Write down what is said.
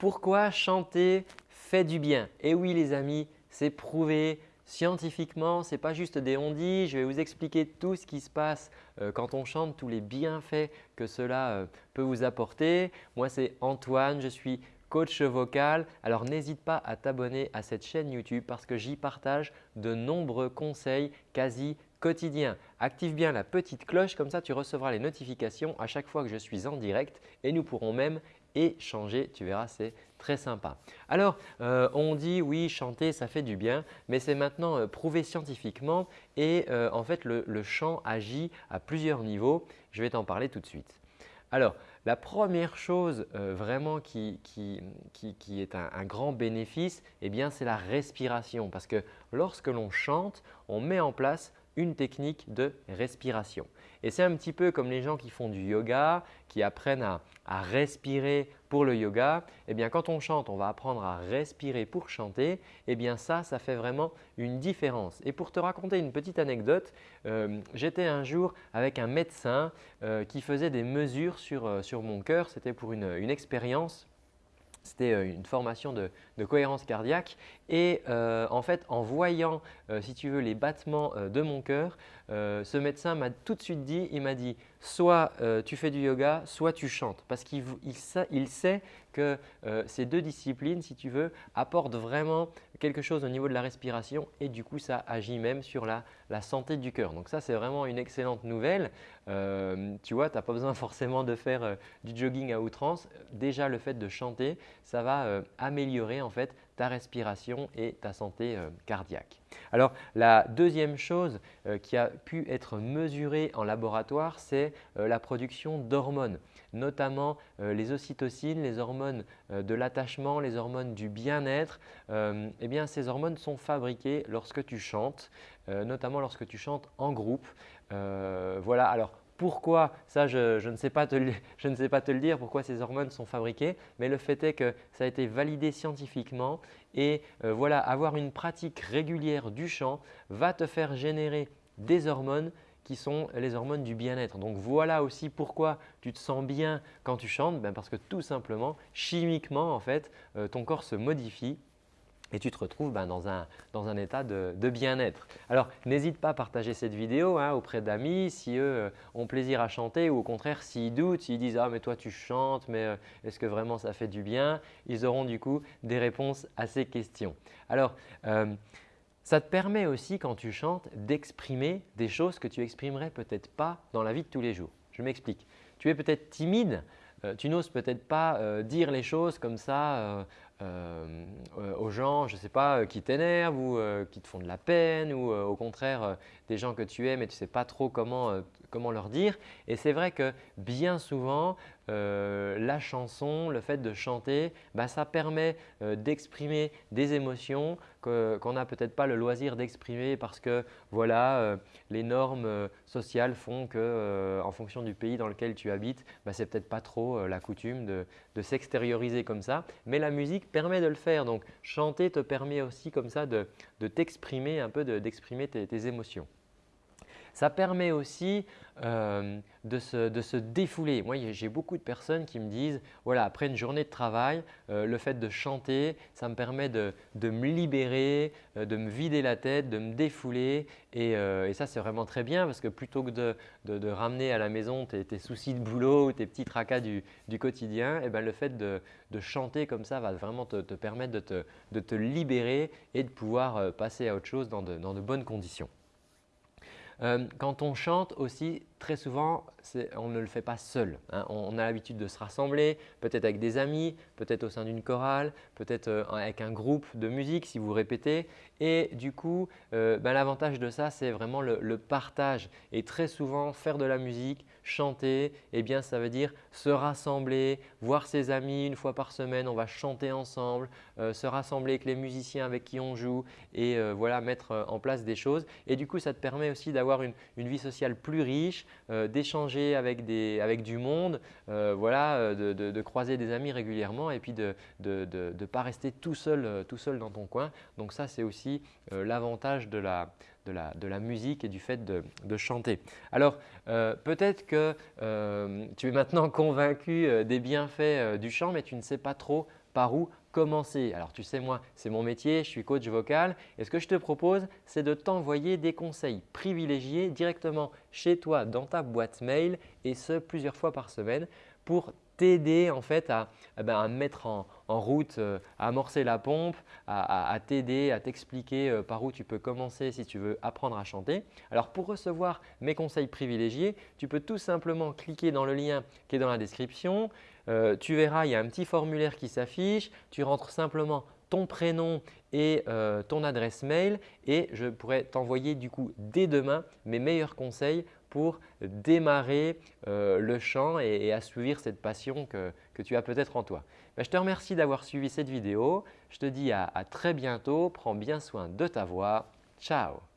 pourquoi chanter fait du bien? Et oui les amis, c'est prouvé scientifiquement, ce n'est pas juste des on-dit. Je vais vous expliquer tout ce qui se passe euh, quand on chante, tous les bienfaits que cela euh, peut vous apporter. Moi c'est Antoine, je suis coach vocal. Alors n'hésite pas à t'abonner à cette chaîne YouTube parce que j'y partage de nombreux conseils quasi quotidien. Active bien la petite cloche, comme ça tu recevras les notifications à chaque fois que je suis en direct et nous pourrons même échanger. Tu verras, c'est très sympa. Alors, euh, on dit oui, chanter, ça fait du bien, mais c'est maintenant euh, prouvé scientifiquement et euh, en fait, le, chant agit à plusieurs niveaux. Je vais t'en parler tout de suite. Alors, la première chose vraiment qui, est un, un, grand bénéfice, eh c'est la respiration parce que lorsque l'on chante, on met en place une technique de respiration. Et c'est un petit peu comme les gens qui font du yoga, qui apprennent à, respirer pour le yoga. Eh bien, quand on chante, on va apprendre à respirer pour chanter. Eh bien, ça, ça fait vraiment une différence. Et pour te raconter une petite anecdote, euh, j'étais un jour avec un médecin euh, qui faisait des mesures sur, euh, sur mon cœur. C'était pour une expérience c'était euh, une formation de, cohérence cardiaque et euh, en fait en voyant euh, si tu veux les battements de mon cœur, ce médecin m'a tout de suite dit, il m'a dit soit tu fais du yoga, soit tu chantes parce qu'il il sait que ces deux disciplines si tu veux apportent vraiment quelque chose au niveau de la respiration et du coup ça agit même sur la, santé du cœur. Donc ça c'est vraiment une excellente nouvelle. Tu vois, tu n'as pas besoin forcément de faire du jogging à outrance. Déjà le fait de chanter, ça va euh, améliorer en fait ta respiration et ta santé euh, cardiaque. Alors la deuxième chose euh, qui a pu être mesurée en laboratoire, c'est la production d'hormones, notamment les ocytocines, les hormones de l'attachement, les hormones du bien-être. eh bien, ces hormones sont fabriquées lorsque tu chantes, notamment lorsque tu chantes en groupe. voilà, alors pourquoi Ça, je, ne sais pas te le, je ne sais pas te le dire, pourquoi ces hormones sont fabriquées, mais le fait est que ça a été validé scientifiquement et euh, voilà, avoir une pratique régulière du chant va te faire générer des hormones qui sont les hormones du bien-être. Donc voilà aussi pourquoi tu te sens bien quand tu chantes, ben parce que tout simplement, chimiquement en fait, euh, ton corps se modifie et tu te retrouves ben, dans, un, dans, un, état de, bien-être. Alors, n'hésite pas à partager cette vidéo hein, auprès d'amis si eux euh, ont plaisir à chanter ou au contraire s'ils doutent, s'ils disent « Ah mais toi tu chantes, mais euh, est-ce que vraiment ça fait du bien ?» Ils auront du coup des réponses à ces questions. Alors, euh, ça te permet aussi quand tu chantes d'exprimer des choses que tu exprimerais peut-être pas dans la vie de tous les jours. Je m'explique. Tu es peut-être timide, tu n'oses peut-être pas dire les choses comme ça euh, aux gens, je sais pas, euh, qui t'énervent ou qui te font de la peine ou au contraire des gens que tu aimes et tu ne sais pas trop comment, comment leur dire. Et c'est vrai que bien souvent, la chanson, le fait de chanter, bah, ça permet d'exprimer des émotions qu'on n'a peut-être pas le loisir d'exprimer parce que voilà, les normes sociales font que en fonction du pays dans lequel tu habites, bah, ce n'est peut-être pas trop la coutume de, de s'extérioriser comme ça. Mais la musique permet de le faire. Donc, chanter te permet aussi comme ça de, t'exprimer un peu, d'exprimer tes, émotions. Ça permet aussi euh, de, se, défouler. Moi, j'ai beaucoup de personnes qui me disent voilà, après une journée de travail, euh, le fait de chanter, ça me permet de, me libérer, euh, de me vider la tête, de me défouler. Et, ça, c'est vraiment très bien parce que plutôt que de, ramener à la maison tes, soucis de boulot ou tes petits tracas du, quotidien, eh ben, le fait de, chanter comme ça va vraiment te, permettre de te, libérer et de pouvoir passer à autre chose dans de bonnes conditions. Euh, quand on chante aussi, très souvent, on ne le fait pas seul. Hein. On, a l'habitude de se rassembler, peut-être avec des amis, peut-être au sein d'une chorale, peut-être euh, avec un groupe de musique si vous répétez. Et du coup, euh, ben, l'avantage de ça, c'est vraiment le, partage. Et très souvent, faire de la musique, chanter, eh bien, ça veut dire se rassembler, voir ses amis une fois par semaine, on va chanter ensemble, se rassembler avec les musiciens avec qui on joue et voilà, mettre en place des choses. Et du coup, ça te permet aussi d'avoir une, vie sociale plus riche, euh, d'échanger avec, avec, du monde, euh, voilà, euh, de, de, croiser des amis régulièrement et puis de ne pas rester tout seul, tout seul dans ton coin. Donc ça, c'est aussi l'avantage de la, de la, musique et du fait de, de chanter. Alors, peut-être que tu es maintenant convaincu des bienfaits du chant, mais tu ne sais pas trop par où commencer. Alors tu sais moi, c'est mon métier, je suis coach vocal et ce que je te propose, c'est de t'envoyer des conseils privilégiés directement chez toi dans ta boîte mail et ce plusieurs fois par semaine pour t'aider en fait à, eh ben, mettre en, route, euh, à amorcer la pompe, à, t'aider, à t'expliquer euh, par où tu peux commencer si tu veux apprendre à chanter. Alors pour recevoir mes conseils privilégiés, tu peux tout simplement cliquer dans le lien qui est dans la description. Euh, tu verras, il y a un petit formulaire qui s'affiche. Tu rentres simplement ton prénom et ton adresse mail et je pourrais t'envoyer du coup dès demain mes meilleurs conseils pour démarrer euh, le chant et, assouvir cette passion que, tu as peut-être en toi. Ben, je te remercie d'avoir suivi cette vidéo. Je te dis à très bientôt. Prends bien soin de ta voix. Ciao